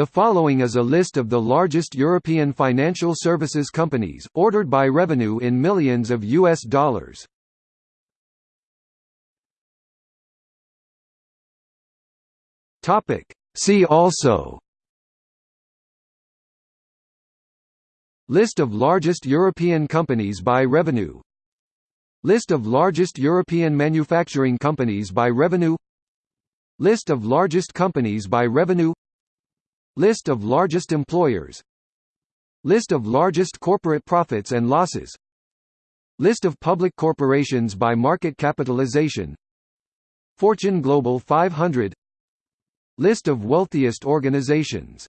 The following is a list of the largest European financial services companies, ordered by revenue in millions of US dollars. Topic. See also List of largest European companies by revenue List of largest European manufacturing companies by revenue List of largest companies by revenue List of largest employers. List of largest corporate profits and losses. List of public corporations by market capitalization. Fortune Global 500 List of wealthiest organizations